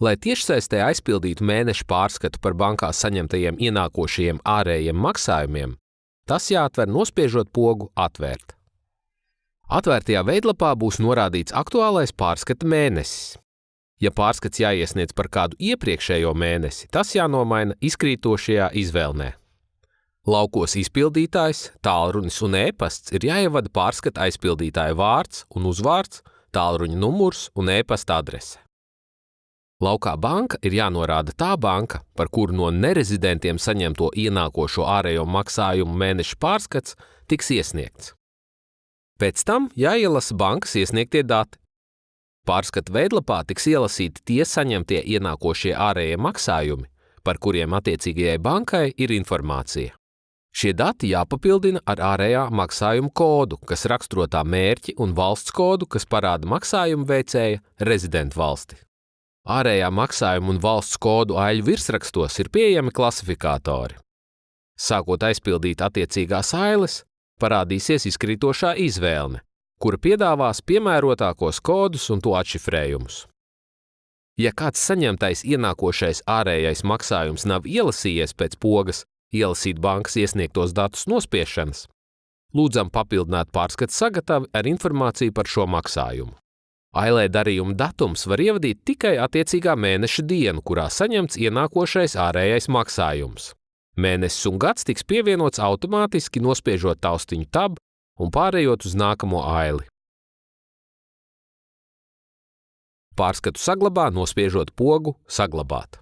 Lai tiešsaistē aizpildītu mēneša pārskatu par bankā saņemtajiem ienākošajiem ārējiem maksājumiem, tas jāatver nospiežot pogu Atvērt. Atvērtajā veidlapā būs norādīts aktuālais pārskata mēnesis. Ja pārskats jāiesniedz par kādu iepriekšējo mēnesi, tas jānomaina izkrītošajā izvēlnē. Laukos izpildītājs, tālrunis un e-pasts ir jāievada pārskata aizpildītāja vārds un uzvārds, tālruņa numurs un e-pasta adrese. Laukā banka ir jānorāda tā banka, par kuru no nerezidentiem saņemto ienākošo ārējo maksājumu mēneša pārskats tiks iesniegts. Pēc tam jāielasa bankas iesniegtie dati. Pārskatu veidlapā tiks ielasīti tie saņemtie ienākošie ārējie maksājumi, par kuriem attiecīgajai bankai ir informācija. Šie dati jāpapildina ar ārējā maksājuma kodu, kas raksturo tā mērķi, un valsts kodu, kas parāda maksājumu veicēja rezidentu valsti. Ārējā maksājuma un valsts kodu aļu virsrakstos ir pieejami klasifikātori. Sākot aizpildīt attiecīgās ailes, parādīsies izkrītošā izvēle, kura piedāvās piemērotākos kodus un to atšifrējumus. Ja kāds saņemtais ienākošais ārējais maksājums nav ielasījies pēc pogas ielasīt bankas iesniegtos datus nospiešanas, lūdzam papildināt pārskatu sagatavi ar informāciju par šo maksājumu. Ailē darījuma datums var ievadīt tikai attiecīgā mēneša dienu, kurā saņemts ienākošais ārējais maksājums. Mēnesis un gads tiks pievienots automātiski, nospiežot taustiņu tab un pārējot uz nākamo aili. Pārskatu saglabā, nospiežot pogu Saglabāt.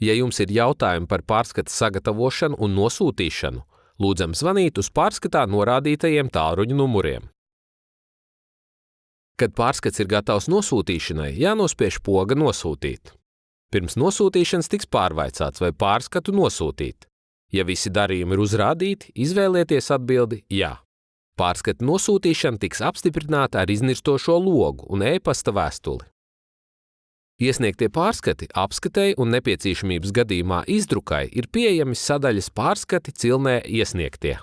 Ja jums ir jautājumi par pārskatu sagatavošanu un nosūtīšanu, lūdzam zvanīt uz pārskatā norādītajiem tālruņa numuriem. Kad pārskats ir gatavs nosūtīšanai, jānospiež poga Nosūtīt. Pirms nosūtīšanas tiks pārvaicāts, vai pārskatu nosūtīt. Ja visi darījumi ir uzrādīti, izvēlieties atbildi Jā. Pārskatu nosūtīšana tiks apstiprināta ar iznirstošo logu un e-pasta vēstuli. Iesniegtie pārskati apskatēji un nepieciešamības gadījumā izdrukai ir pieejami sadaļas pārskati cilnē iesniegtie.